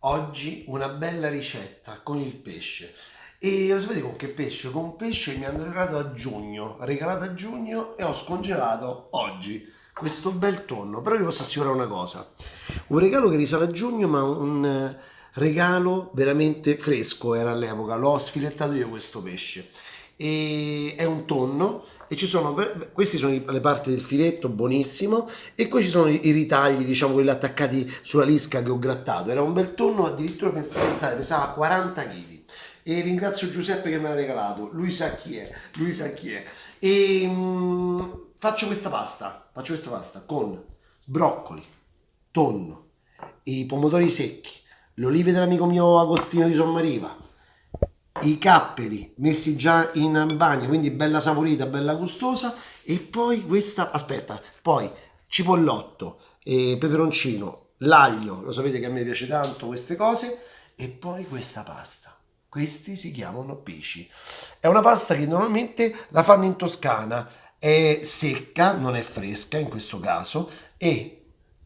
oggi una bella ricetta con il pesce. E lo sapete con che pesce? Con pesce che mi hanno regalato a giugno, regalato a giugno e ho scongelato oggi questo bel tonno. Però vi posso assicurare una cosa, un regalo che risale a giugno ma un eh, regalo veramente fresco era all'epoca, l'ho sfilettato io questo pesce. E è un tonno e ci sono queste sono le parti del filetto buonissimo e qui ci sono i ritagli diciamo quelli attaccati sulla lisca che ho grattato. Era un bel tonno addirittura pensate pesava 40 kg e ringrazio Giuseppe che me l'ha regalato. Lui sa chi è lui sa chi è. E mh, mm, faccio questa pasta faccio questa pasta con broccoli tonno i pomodori secchi le olive dell'amico mio Agostino di Sommariva i capperi messi già in bagno, quindi bella saporita, bella gustosa e poi questa, aspetta, poi cipollotto, e peperoncino, l'aglio, lo sapete che a me piace tanto queste cose e poi questa pasta. Questi si chiamano pesci. È una pasta che normalmente la fanno in Toscana, è secca, non è fresca in questo caso e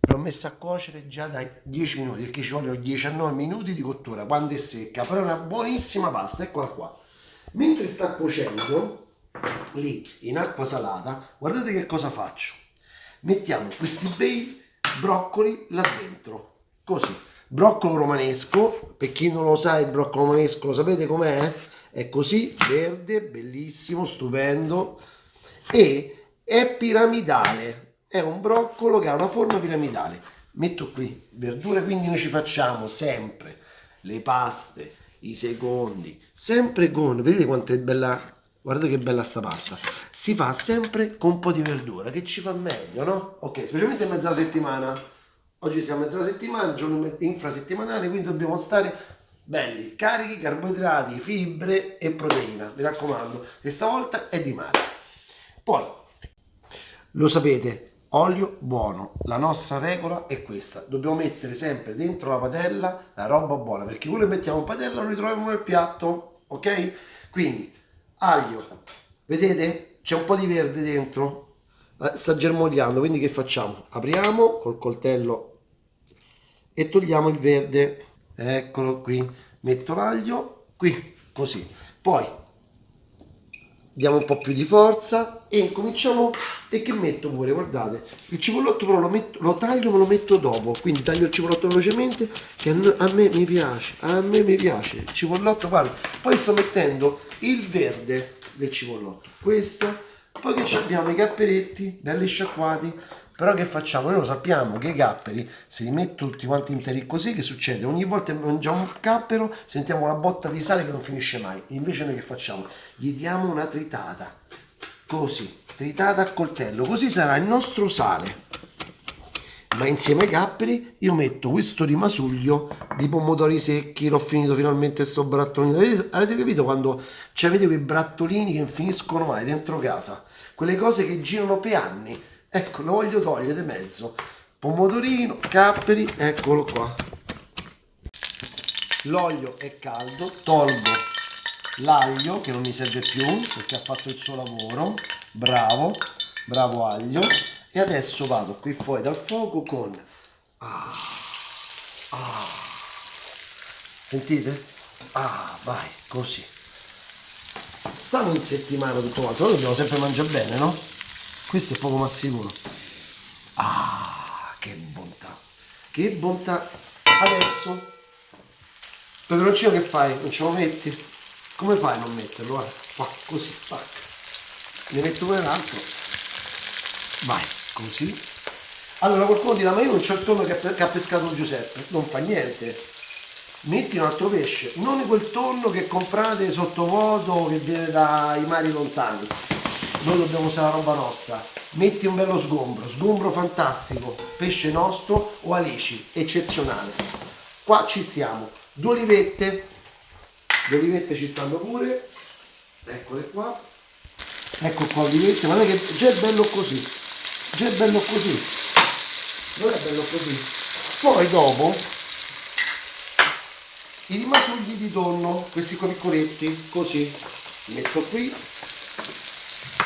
l'ho messa a cuocere già da 10 minuti perché ci vogliono 19 minuti di cottura quando è secca però è una buonissima pasta eccola qua. Mentre sta cuocendo lì in acqua salata guardate che cosa faccio. Mettiamo questi bei broccoli là dentro così. Broccolo romanesco per chi non lo sa il broccolo romanesco lo sapete com'è? è così verde bellissimo stupendo e è piramidale è un broccolo che ha una forma piramidale. Metto qui verdure, quindi noi ci facciamo sempre le paste, i secondi, sempre con, vedete quanto è bella, guardate che bella sta pasta, si fa sempre con un po' di verdura, che ci fa meglio, no? Ok, specialmente in mezza settimana, oggi siamo a mezza settimana, giorno infrasettimanale, quindi dobbiamo stare belli, carichi, carboidrati, fibre e proteina, mi raccomando, e stavolta è di mare. Poi, lo sapete, olio buono. La nostra regola è questa. Dobbiamo mettere sempre dentro la padella la roba buona perché quello che mettiamo in padella lo ritroviamo nel piatto ok? Quindi aglio. Vedete? C'è un po' di verde dentro. Eh, sta germogliando quindi che facciamo? Apriamo col coltello e togliamo il verde. Eccolo qui. Metto l'aglio qui così. Poi diamo un po' più di forza e incominciamo e che metto pure guardate il cipollotto però lo, metto, lo taglio ma lo metto dopo. Quindi taglio il cipollotto velocemente che a me mi piace a me mi piace. Il cipollotto guarda poi sto mettendo il verde del cipollotto questo poi che abbiamo i capperetti belli sciacquati però che facciamo? Noi lo sappiamo che i capperi, se li metto tutti quanti interi così, che succede? Ogni volta che mangiamo un cappero sentiamo una botta di sale che non finisce mai. Invece noi che facciamo? Gli diamo una tritata, così, tritata a coltello, così sarà il nostro sale. Ma insieme ai capperi io metto questo rimasuglio di pomodori secchi, l'ho finito finalmente sto brattolino. Avete, capito quando avete quei brattolini che non finiscono mai dentro casa? Quelle cose che girano per anni ecco lo voglio togliere mezzo pomodorino capperi eccolo qua l'olio è caldo tolgo l'aglio che non mi serve più perché ha fatto il suo lavoro bravo bravo aglio e adesso vado qui fuori dal fuoco con ah, ah. sentite? ah vai così stanno in settimana tutto quanto noi dobbiamo sempre mangiare bene no? Questo è poco ma sicuro ah che bontà. Che bontà. Adesso. Peperoncino che fai? non ce lo metti? come fai a non metterlo? guarda qua così tac. ne metto pure l'altro vai così. Allora qualcuno dirà ma io non c'ho il tonno che, ha pescato Giuseppe. Non fa niente. Metti un altro pesce. Non quel tonno che comprate sottovuoto che viene dai mari lontani noi dobbiamo usare la roba nostra. Metti un bello sgombro sgombro fantastico pesce nostro o alici eccezionale. Qua ci stiamo. Due olivette le olivette ci stanno pure. Eccole qua. Ecco qua olivette guardate che già è bello così. Già è bello così. Non è bello così. Poi dopo i rimasugli di tonno questi qua piccoletti così metto qui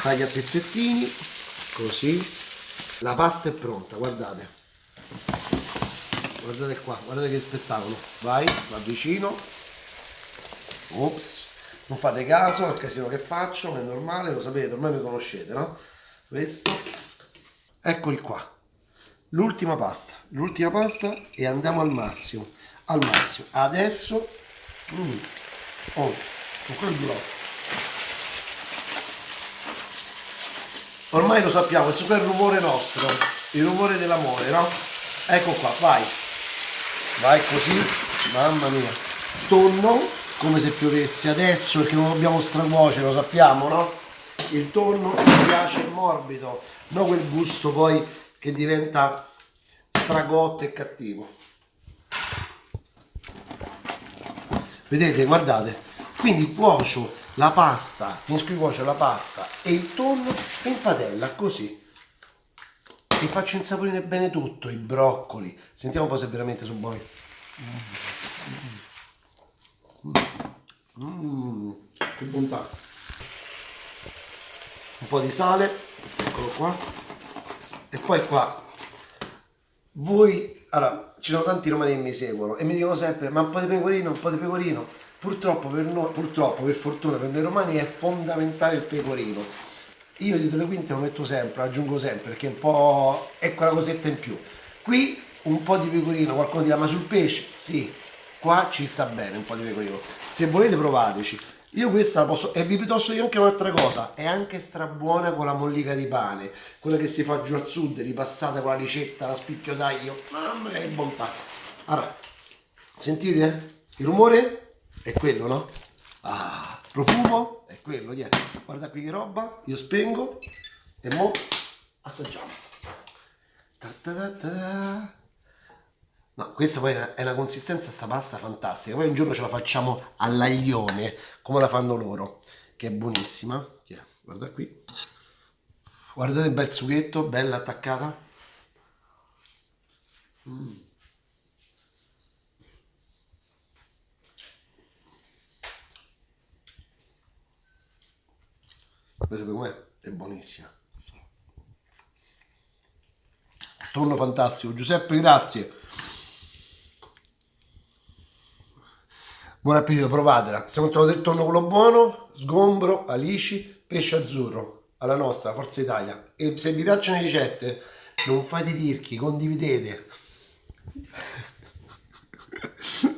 taglia a pezzettini così. La pasta è pronta guardate. Guardate qua guardate che spettacolo. Vai va vicino. Ops. Non fate caso al casino che faccio è normale lo sapete ormai mi conoscete no? Questo. Eccoli qua. L'ultima pasta. L'ultima pasta e andiamo al massimo. Al massimo. Adesso mm, oh, con quel blocco ormai lo sappiamo questo qua è il rumore nostro il rumore dell'amore no? ecco qua vai vai così mamma mia tonno come se piovesse adesso perché non dobbiamo stracuocere lo sappiamo no? il tonno mi piace morbido non quel gusto poi che diventa stragotto e cattivo vedete guardate quindi cuocio la pasta finisco di cuocere la pasta e il tonno in padella così e faccio insaporire bene tutto i broccoli. Sentiamo un po' se veramente sono buoni. Mm, che bontà. Un po' di sale eccolo qua. E poi qua. Voi allora ci sono tanti romani che mi seguono e mi dicono sempre ma un po' di pecorino un po' di pecorino purtroppo per noi purtroppo per fortuna per noi romani è fondamentale il pecorino. Io dietro le quinte lo metto sempre lo aggiungo sempre perché un po' è quella cosetta in più. Qui un po' di pecorino qualcuno dirà ma sul pesce? Sì qua ci sta bene un po' di pecorino. Se volete provateci. Io questa la posso, e vi posso dire anche un'altra cosa, è anche strabuona con la mollica di pane, quella che si fa giù al sud, ripassata con la ricetta, la spicchio d'aglio, mamma che bontà. Allora, sentite? Il rumore è quello, no? Ah, profumo è quello, yeah. guarda qui che roba, io spengo e mo assaggiamo. Ta ta ta No, questa poi è una consistenza, sta pasta fantastica. Poi un giorno ce la facciamo all'aglione, come la fanno loro, che è buonissima. Tiè, guarda qui. Guardate il bel sughetto, bella attaccata. Mm. Questa per me è buonissima. Tonno fantastico. Giuseppe, grazie. Buon appetito, provatela. Stiamo trovando il tonno quello buono, sgombro, alici, pesce azzurro, alla nostra, Forza Italia. E se vi piacciono le ricette, non fate tirchi, condividete.